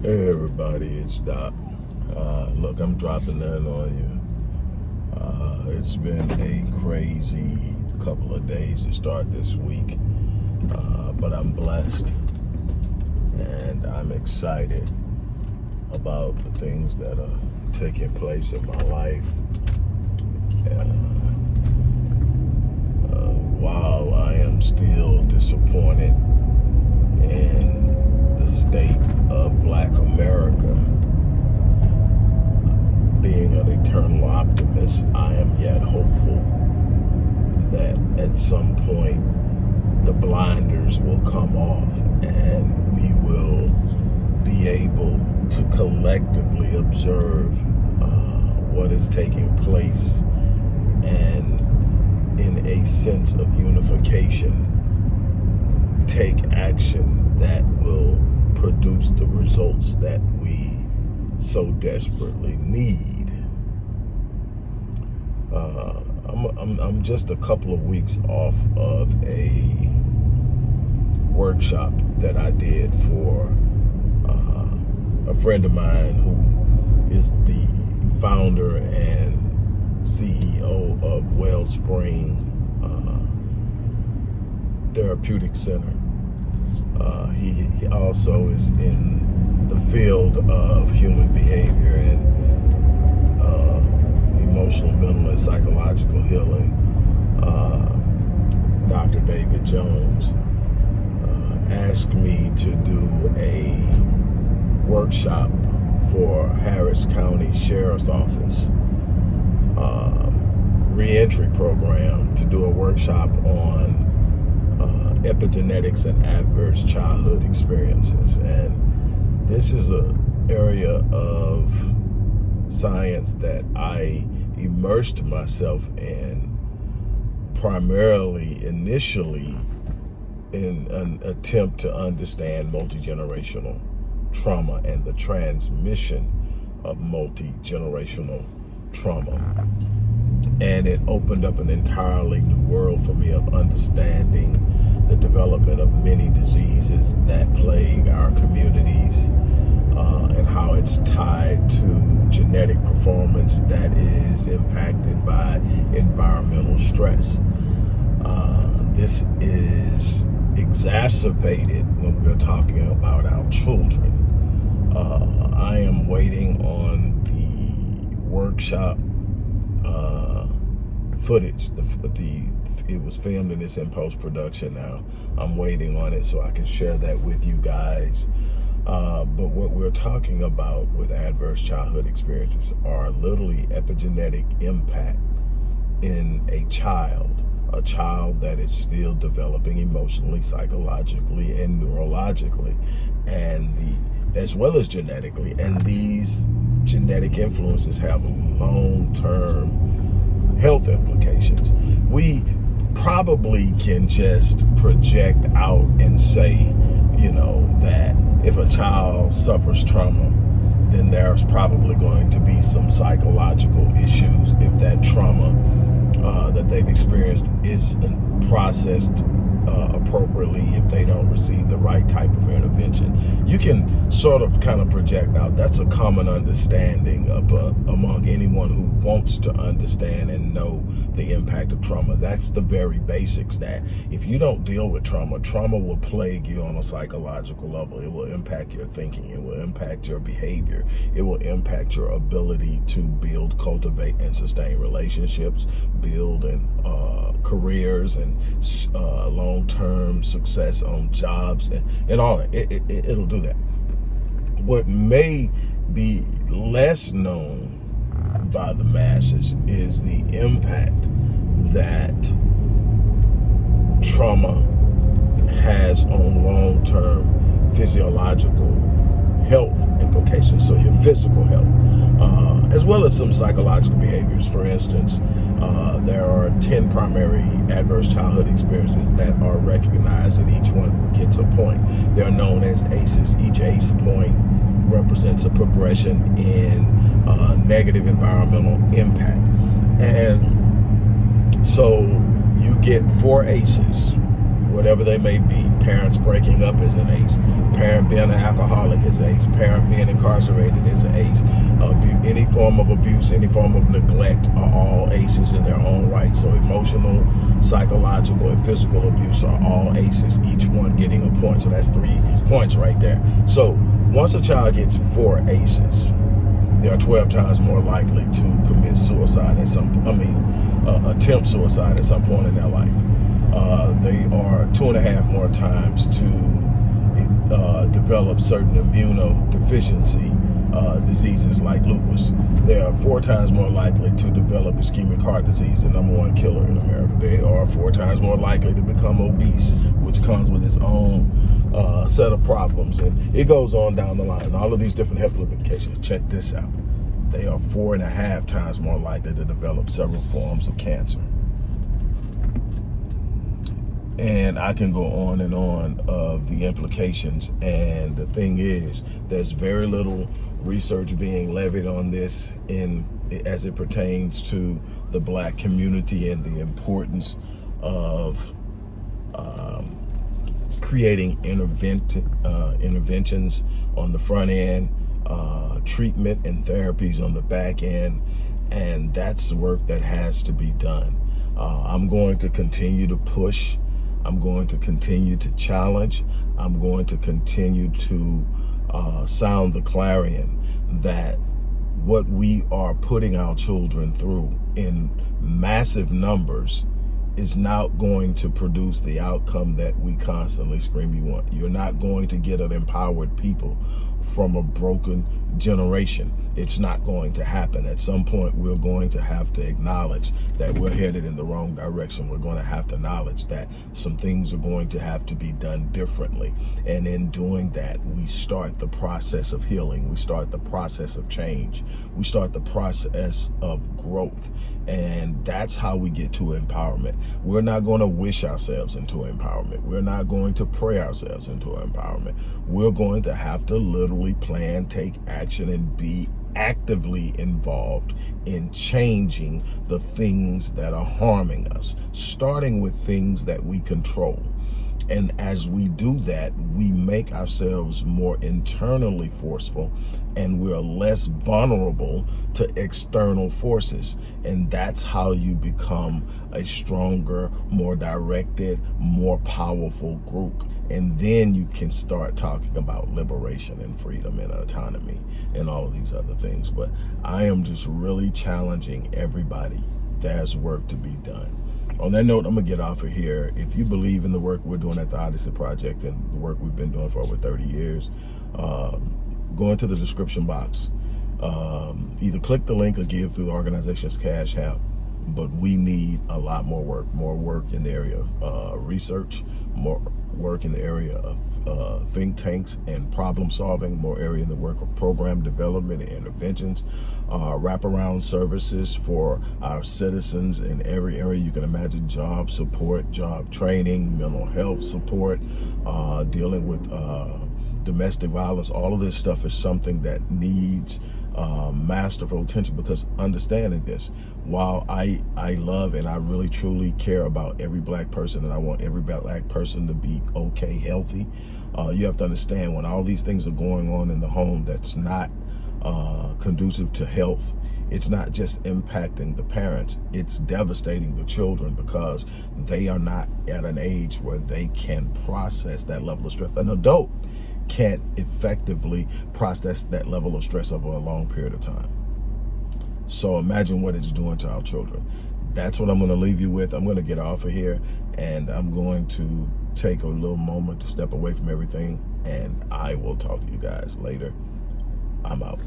Hey everybody, it's Doc. Uh, look, I'm dropping in on you. Uh, it's been a crazy couple of days to start this week, uh, but I'm blessed and I'm excited about the things that are taking place in my life. Uh, uh, while I am still disappointed in the state of black America. Being an eternal optimist, I am yet hopeful that at some point the blinders will come off and we will be able to collectively observe uh, what is taking place and in a sense of unification take action that will produce the results that we so desperately need. Uh, I'm, I'm, I'm just a couple of weeks off of a workshop that I did for uh, a friend of mine who is the founder and CEO of Wellspring uh, Therapeutic Center. Uh, he, he, also is in the field of human behavior and uh, emotional, mental, and psychological healing. Uh, Dr. David Jones uh, asked me to do a workshop for Harris County Sheriff's Office um, reentry program to do a workshop on epigenetics and adverse childhood experiences. And this is an area of science that I immersed myself in primarily initially in an attempt to understand multi-generational trauma and the transmission of multi-generational trauma. And it opened up an entirely new world for me of understanding the development of many diseases that plague our communities uh, and how it's tied to genetic performance that is impacted by environmental stress. Uh, this is exacerbated when we're talking about our children. Uh, I am waiting on the workshop uh, footage, the, the it was filmed and it's in post-production now. I'm waiting on it so I can share that with you guys. Uh, but what we're talking about with adverse childhood experiences are literally epigenetic impact in a child, a child that is still developing emotionally, psychologically, and neurologically, and the as well as genetically. And these genetic influences have a long-term health implications. We probably can just project out and say, you know, that if a child suffers trauma, then there's probably going to be some psychological issues if that trauma uh, that they've experienced is processed uh, appropriately if they don't receive the right type of intervention. You can sort of kind of project out. That's a common understanding of, uh, among anyone who wants to understand and know the impact of trauma. That's the very basics that if you don't deal with trauma, trauma will plague you on a psychological level. It will impact your thinking. It will impact your behavior. It will impact your ability to build, cultivate, and sustain relationships, build and uh, careers and uh, long-term success on jobs and, and all that. It, it, it'll do that. What may be less known by the masses is the impact that trauma has on long-term physiological health implications, so your physical health, uh, as well as some psychological behaviors. For instance, uh, there are 10 primary adverse childhood experiences that are recognized and each one gets a point. They're known as ACEs. Each ACE point represents a progression in uh, negative environmental impact. And so you get four ACEs whatever they may be. Parents breaking up is an ace. Parent being an alcoholic is an ace. Parent being incarcerated is an ace. Abu any form of abuse, any form of neglect are all aces in their own right. So emotional, psychological, and physical abuse are all aces, each one getting a point. So that's three points right there. So once a child gets four aces, they are 12 times more likely to commit suicide at some, I mean, uh, attempt suicide at some point in their life. Uh, they are two and a half more times to uh, develop certain immunodeficiency uh, diseases like lupus. They are four times more likely to develop ischemic heart disease, the number one killer in America. They are four times more likely to become obese, which comes with its own uh, set of problems. And it goes on down the line. All of these different health implications. Check this out. They are four and a half times more likely to develop several forms of cancer and I can go on and on of the implications. And the thing is, there's very little research being levied on this in as it pertains to the black community and the importance of um, creating intervent, uh, interventions on the front end, uh, treatment and therapies on the back end, and that's work that has to be done. Uh, I'm going to continue to push I'm going to continue to challenge. I'm going to continue to uh, sound the clarion that what we are putting our children through in massive numbers is not going to produce the outcome that we constantly scream you want. You're not going to get an empowered people from a broken generation. It's not going to happen. At some point, we're going to have to acknowledge that we're headed in the wrong direction. We're going to have to acknowledge that some things are going to have to be done differently. And in doing that, we start the process of healing. We start the process of change. We start the process of growth. And that's how we get to empowerment. We're not going to wish ourselves into empowerment. We're not going to pray ourselves into empowerment. We're going to have to literally plan, take action, and be actively involved in changing the things that are harming us, starting with things that we control. And as we do that, we make ourselves more internally forceful and we're less vulnerable to external forces. And that's how you become a stronger, more directed, more powerful group. And then you can start talking about liberation and freedom and autonomy and all of these other things. But I am just really challenging everybody. There's work to be done on that note, I'm gonna get off of here. If you believe in the work we're doing at the Odyssey Project and the work we've been doing for over 30 years, um, go into the description box. Um, either click the link or give through the organization's Cash App. But we need a lot more work, more work in the area of uh, research, more work in the area of uh, think tanks and problem solving, more area in the work of program development and interventions, uh, wraparound services for our citizens in every area. You can imagine, job support, job training, mental health support, uh, dealing with uh, domestic violence, all of this stuff is something that needs uh, masterful attention because understanding this, while I, I love and I really truly care about every black person and I want every black person to be okay, healthy, uh, you have to understand when all these things are going on in the home that's not uh, conducive to health, it's not just impacting the parents, it's devastating the children because they are not at an age where they can process that level of stress. An adult can't effectively process that level of stress over a long period of time. So imagine what it's doing to our children. That's what I'm going to leave you with. I'm going to get off of here and I'm going to take a little moment to step away from everything and I will talk to you guys later. I'm out.